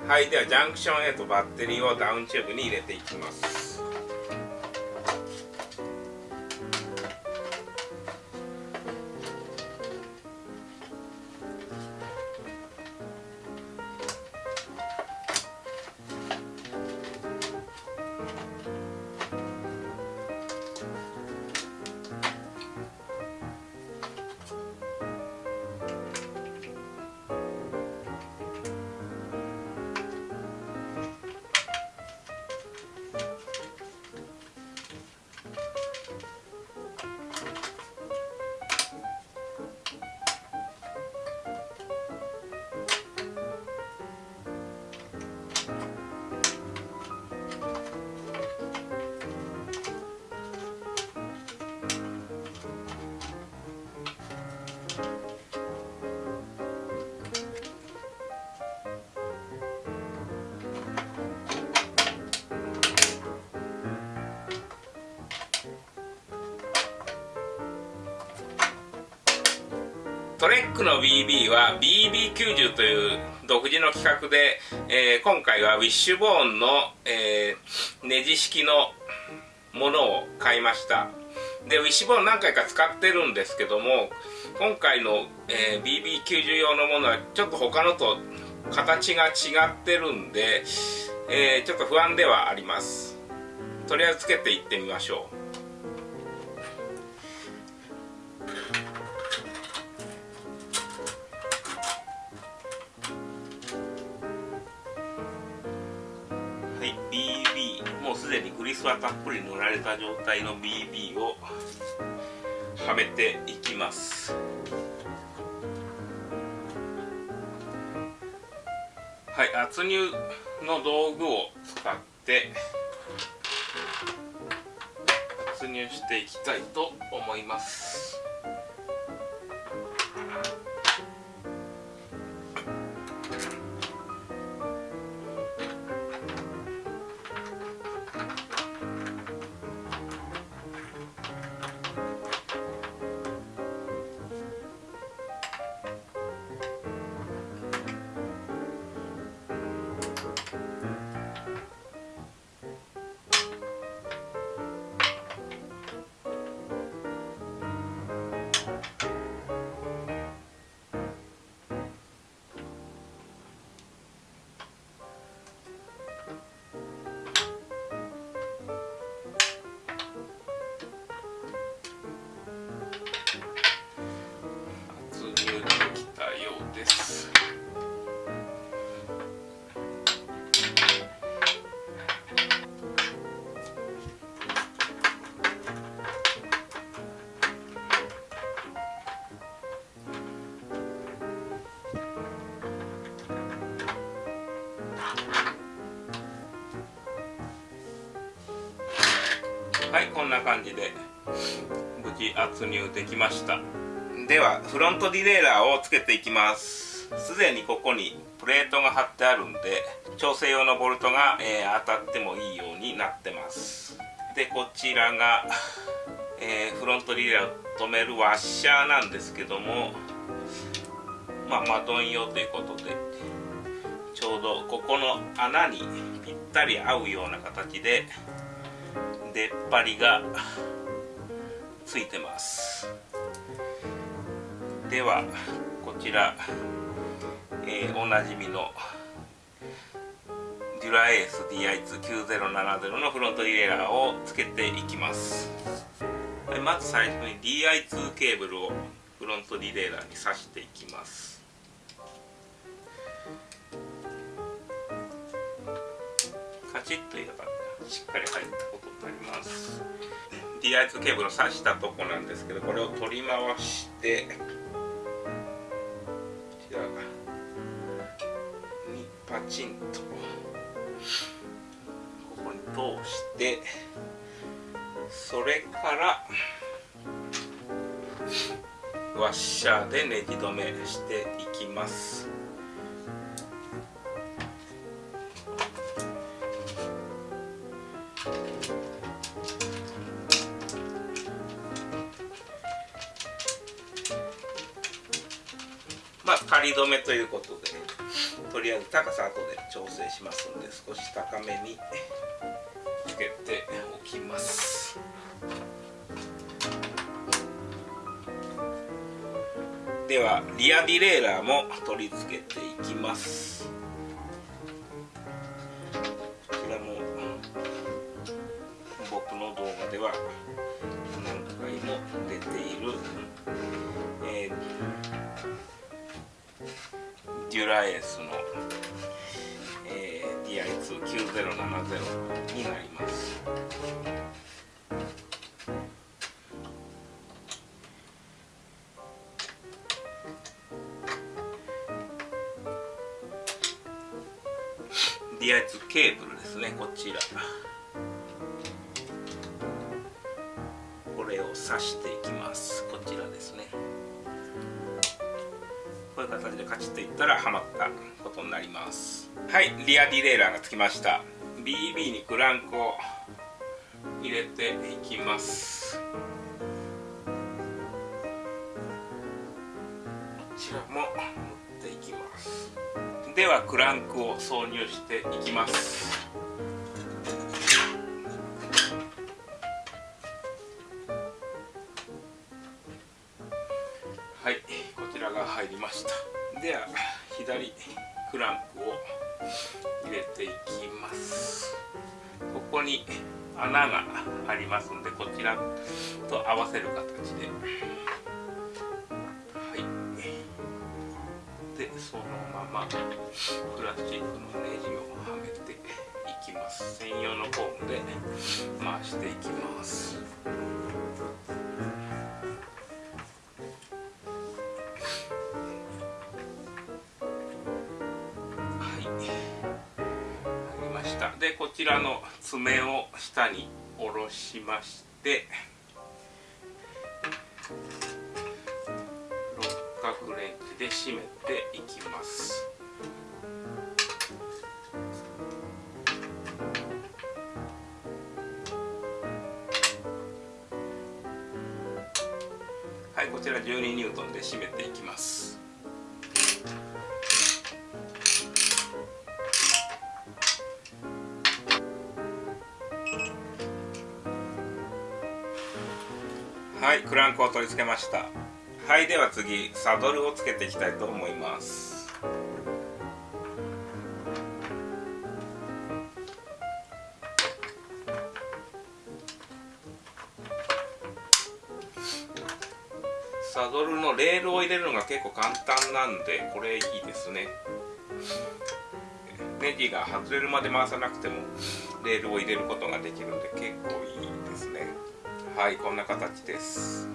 はいではジャンクションへとバッテリーをダウンチューブに入れていきます。ックの BB は BB90 という独自の企画で、えー、今回はウィッシュボーンの、えー、ネジ式のものを買いました。でウィッシュボーン何回か使ってるんですけども今回の、えー、BB90 用のものはちょっと他のと形が違ってるんで、えー、ちょっと不安ではあります。とりあえずつけていってみましょう。リスはたっぷり塗られた状態の BB をはめていきます。はい圧入の道具を使って圧入していきたいと思います。こんな感じで無事圧入できました。ではフロントディレイラーをつけていきます。すでにここにプレートが貼ってあるんで調整用のボルトが、えー当たってもいいようになってます。でこちらが、えーフロントディレイラーを止めるワッシャーなんですけどもまあマドン用ということでちょうどここの穴にぴったり合うような形で出っ張りがついてます。ではこちら、えーおなじみのデュラエース DI29070 のフロントディレイラーをつけていきます。はいまず最初に DI2 ケーブルをフロントディレイラーに挿していきます。カチッと入れたしっかり入ったことになります。DI2 ケーブルを挿したとこなんですけどこれを取り回してこちらにパチンとここに通してそれからワッシャーでネジ止めしていきます。まあ仮止めということでとりあえず高さ後で調整しますんで少し高めにつけておきます。ではリアディレイラーも取り付けていきます。になります。DI2 ケーブルですねこちら。これを挿していきます。こちらですね。こういう形でカチッといったらはまったことになります。はいリアディレイラーがつきました。BB にクランクを入れていきます。こちらも持っていきます。ではクランクを挿入していきます。はいこちらが入りました。では左クランク。入れていきます。ここに穴がありますんでこちらと合わせる形で。はい。でそのままプラスチックのネジをはめていきます。専用の工具で回していきます。でこちらの爪を下に下ろしまして六角レンチで締めていきます。はいこちら12ニュートンで締めていきます。はいクランクを取り付けました。はいでは次サドルをつけていきたいと思います。サドルのレールを入れるのが結構簡単なんでこれいいですね。ネジが外れるまで回さなくてもレールを入れることができるんで結構いいですね。はいこんな形です、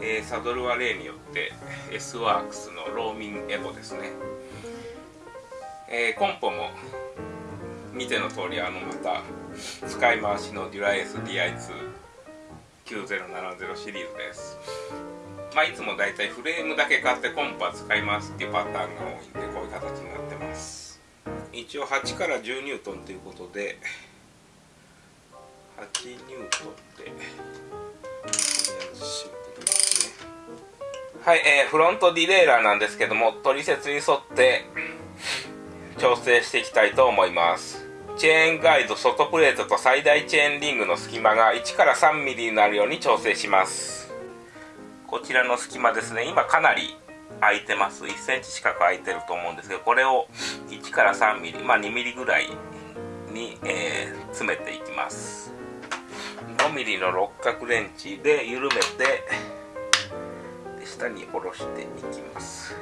えー、サドルは例によって S ワークスのローミンエボですね、えー、コンポも見ての通りあのまた使い回しのデュラエス DI29070 シリーズです。まあいつもだいたいフレームだけ買ってコンポは使いますっていうパターンが多いんでこういう形になってます。一応8から10ニュートンということで8ニュートンではい、えー、フロントディレイラーなんですけども取説に沿って調整していきたいと思います。チェーンガイド外プレートと最大チェーンリングの隙間が1から 3mm になるように調整します。こちらの隙間ですね今かなり空いてます。1センチ近く空いてると思うんですけどこれを1から 3mm まあ 2mm ぐらいに、えー、詰めていきます。5mm の六角レンチで緩めて下に下ろしていきます。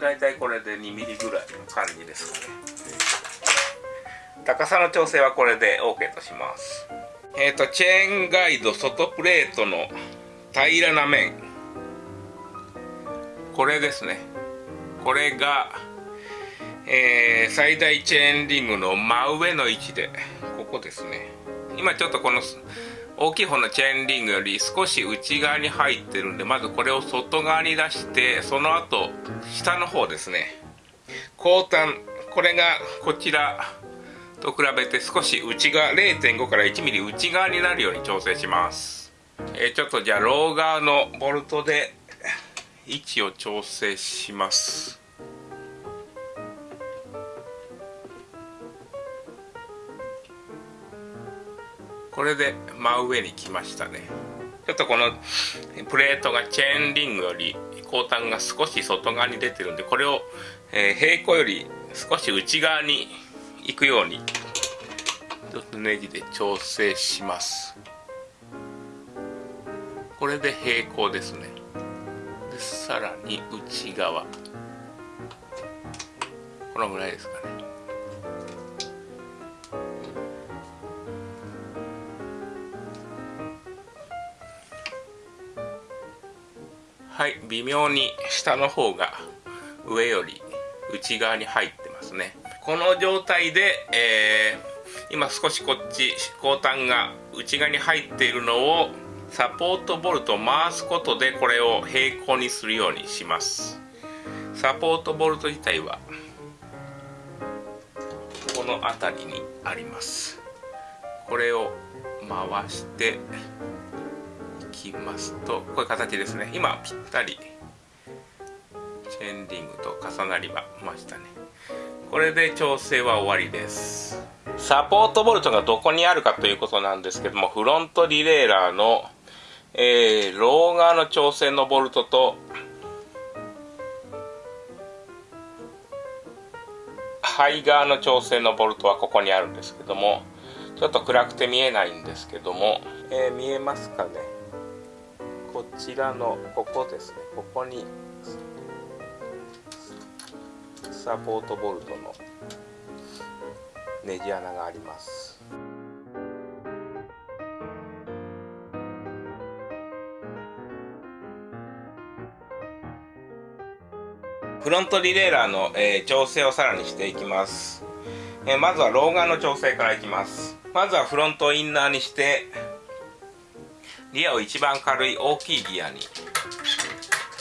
だいたいこれで 2mm ぐらいの感じですかね。高さの調整はこれで OK とします。えっ、ー、とチェーンガイド外プレートの平らな面。これですね。これが、えー、最大チェーンリングの真上の位置でここですね。今ちょっとこの大きい方のチェーンリングより少し内側に入ってるんでまずこれを外側に出してその後下の方ですね。後端これがこちらと比べて少し内側0.5から 1mm 内側になるように調整します。えー、ちょっとじゃあロー側のボルトで位置を調整します。これで真上に来ましたね。ちょっとこのプレートがチェーンリングより後端が少し外側に出てるんでこれを、え、平行より少し内側に行くようにちょっとネジで調整します。これで平行ですね。でさらに内側。このぐらいですかね。はい微妙に下の方が上より内側に入ってますね。この状態で、えー、今少しこっち後端が内側に入っているのをサポートボルトを回すことでこれを平行にするようにします。サポートボルト自体はこの辺りにあります。これを回してきますとこういう形ですね。今ぴったりチェーンリングと重なりましたね。これで調整は終わりです。サポートボルトがどこにあるかということなんですけどもフロントリレーラーの、えー、ロー側の調整のボルトとハイ側の調整のボルトはここにあるんですけどもちょっと暗くて見えないんですけども、えー、見えますかね？こちらのここですね。ここにサポートボルトのネジ穴があります。フロントリレーラーの、えー、調整をさらにしていきます、えー、まずはロー側の調整からいきます。まずはフロントをインナーにしてギアを一番軽い大きいギアに。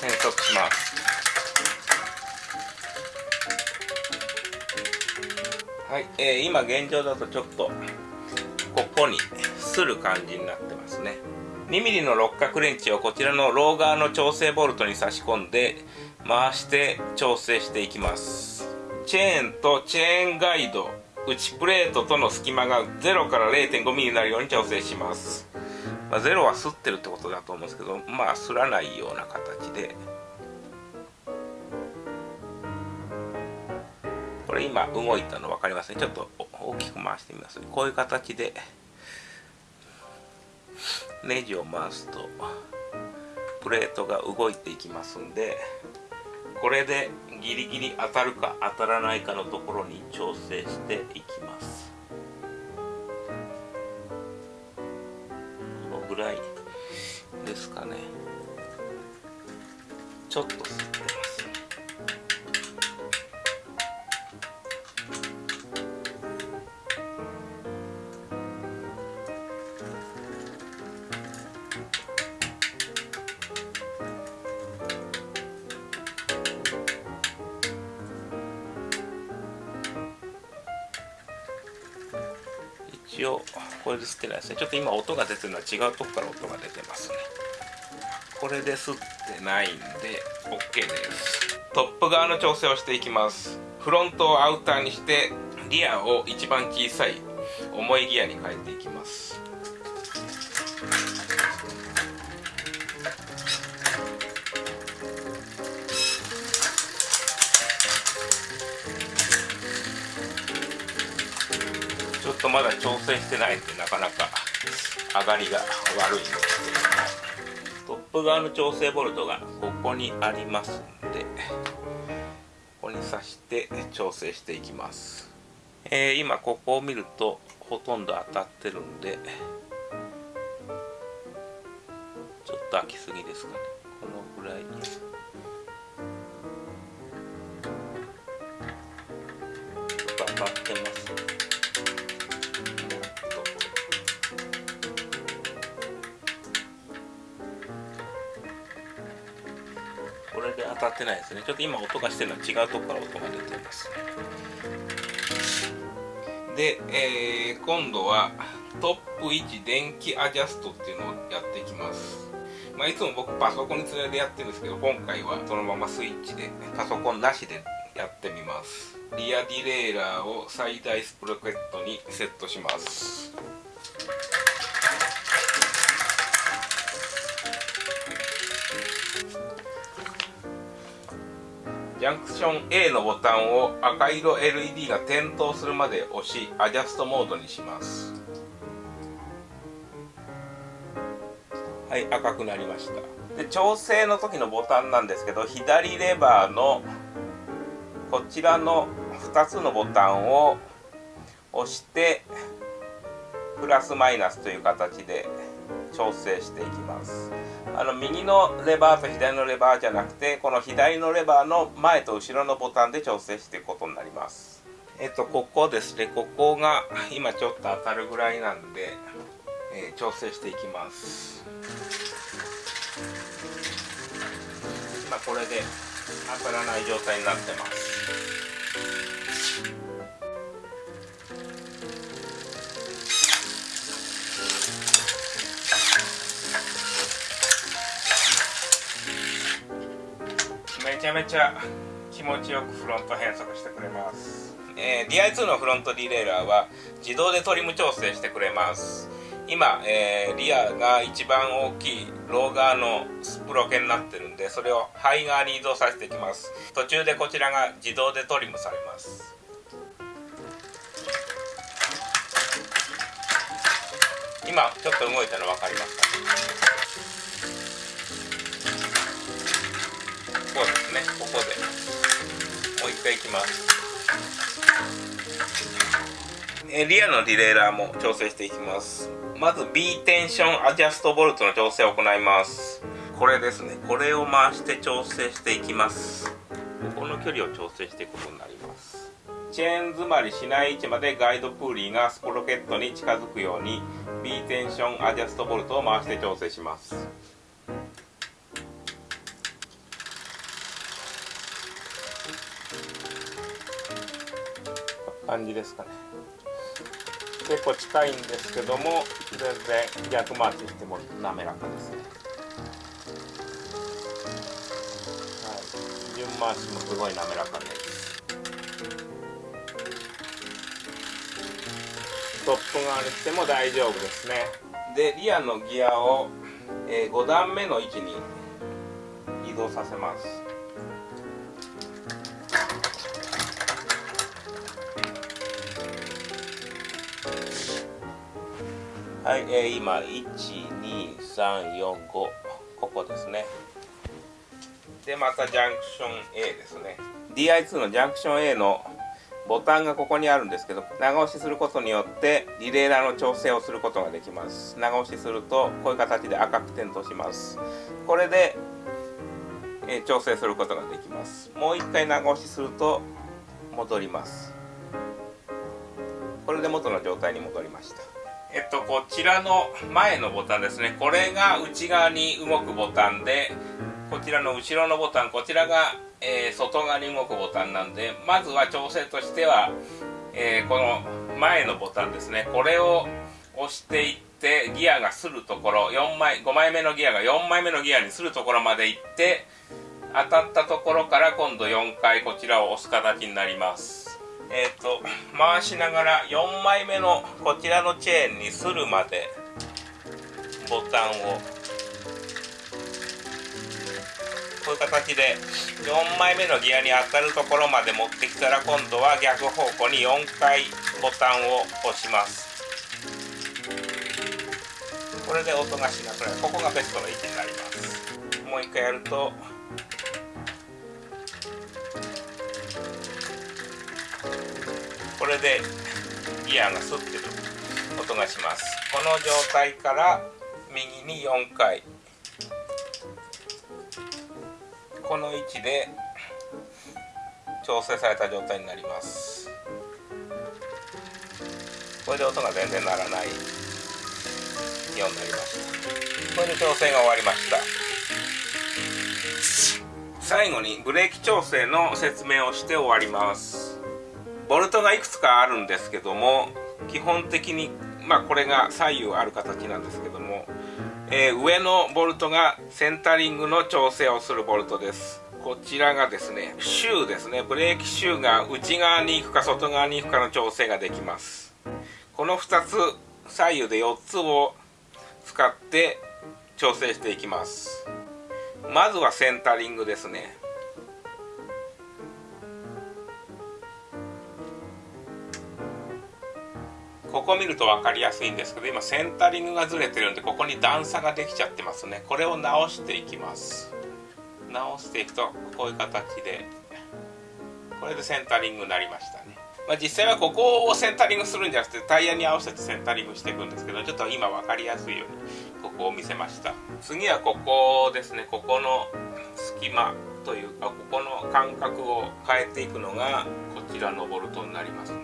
変速します。はい、えー、今現状だとちょっとここにする感じになってますね。2mm の六角レンチをこちらのロー側の調整ボルトに差し込んで回して調整していきます。チェーンとチェーンガイド。内プレートとの隙間が0から 0.5mm になるように調整します。まあ、ゼロはすってるってことだと思うんですけどまあすらないような形で。これ今動いたの分かりますね。ちょっと大きく回してみます。こういう形で。ネジを回すとプレートが動いていきますんでこれでギリギリ当たるか当たらないかのところに調整していきます。ぐらいですかね。ちょっと吸ってます。一応。これで吸ってないですねちょっと今音が出てるのは違うとこから音が出てますね。これで吸ってないんで OK です。トップ側の調整をしていきます。フロントをアウターにしてリアを一番小さい重いギアに変えていきます。ちょっとまだ調整してないんでなかなか上がりが悪いんですけどトップ側の調整ボルトがここにありますんでここに挿して調整していきます、えー、今ここを見るとほとんど当たってるんでちょっと開きすぎですかね。このぐらいに。当たってます。ってないですね。ちょっと今音がしてるのは違うとこから音が出てますで、えー、今度はトップ1電気アジャストっていうのをやっていきます。まあ、いつも僕パソコンにつないでやってるんですけど今回はそのままスイッチでパソコンなしでやってみます。リアディレイラーを最大スプロケットにセットします。ジャンクション A のボタンを赤色 LED が点灯するまで押しアジャストモードにします。はい赤くなりました。で調整の時のボタンなんですけど左レバーのこちらの2つのボタンを押してプラスマイナスという形で調整していきます。あの右のレバーと左のレバーじゃなくてこの左のレバーの前と後ろのボタンで調整していくことになります。えっとここですね。ここが今ちょっと当たるぐらいなんで、えー、調整していきます。今これで当たらない状態になってます。ちゃめちゃ気持ちよくフロント変速してくれます、えー、DI2 のフロントディレイラーは自動でトリム調整してくれます。今、えー、リアが一番大きいロー側のスプロケになってるんでそれをハイ側に移動させていきます。途中でこちらが自動でトリムされます。今ちょっと動いたの分かりますか？こうですねここで。もう一回いきます。えリアのディレイラーも調整していきます。まず B テンションアジャストボルトの調整を行います。これですね。これを回して調整していきます。ここの距離を調整していくことになります。チェーン詰まりしない位置までガイドプーリーがスポロケットに近づくように B テンションアジャストボルトを回して調整します。感じですかね。結構近いんですけども全然逆回ししても滑らかですね。はい。順回しもすごい滑らかです。トップ側にしても大丈夫ですね。でリアのギアを、えー、5段目の位置に移動させます。はい、えー、今12345ここですね。でまたジャンクション A ですね。DI2 のジャンクション A のボタンがここにあるんですけど長押しすることによってリレーラーの調整をすることができます。長押しするとこういう形で赤く点灯します。これで、えー、調整することができます。もう一回長押しすると戻ります。これで元の状態に戻りました。えっと、こちらの前のボタンですね。これが内側に動くボタンでこちらの後ろのボタンこちらが、えー、外側に動くボタンなんでまずは調整としては、えー、この前のボタンですね。これを押していってギアがするところ4枚5枚目のギアが4枚目のギアにするところまで行って当たったところから今度4回こちらを押す形になります。えっ、ー、と回しながら4枚目のこちらのチェーンにするまでボタンを。こういう形で4枚目のギアに当たるところまで持ってきたら今度は逆方向に4回ボタンを押します。これで音がしなくなる。ここがベストの位置になります。もう一回やるとこれでギアがスッてる音がします。この状態から右に4回。この位置で調整された状態になります。これで音が全然鳴らないようになりました。これで調整が終わりました。最後にブレーキ調整の説明をして終わります。ボルトがいくつかあるんですけども基本的にまあこれが左右ある形なんですけども、えー、上のボルトがセンタリングの調整をするボルトです。こちらがですねシューですね。ブレーキシューが内側に行くか外側に行くかの調整ができます。この2つ左右で4つを使って調整していきます。まずはセンタリングですね。ここ見ると分かりやすいんですけど今センタリングがずれてるんでここに段差ができちゃってますね。これを直していきます。直していくとこういう形でこれでセンタリングになりましたね、まあ、実際はここをセンタリングするんじゃなくてタイヤに合わせてセンタリングしていくんですけどちょっと今分かりやすいようにここを見せました。次はここですね。ここの隙間というかここの間隔を変えていくのがこちらのボルトになります。ね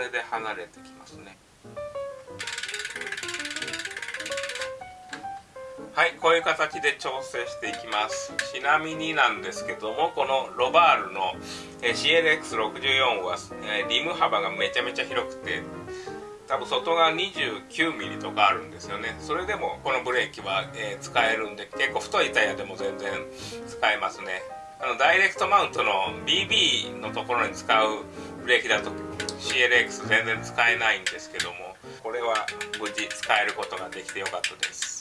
れで離れてきますね。はいこういう形で調整していきます。ちなみになんですけどもこのロバールの CLX64 はリム幅がめちゃめちゃ広くて多分外側 29mm とかあるんですよね。それでもこのブレーキは、え使えるんで結構太いタイヤでも全然使えますね。あのダイレクトマウントの BB のところに使うブレーキだと CLX 全然使えないんですけどもこれは無事使えることができてよかったです。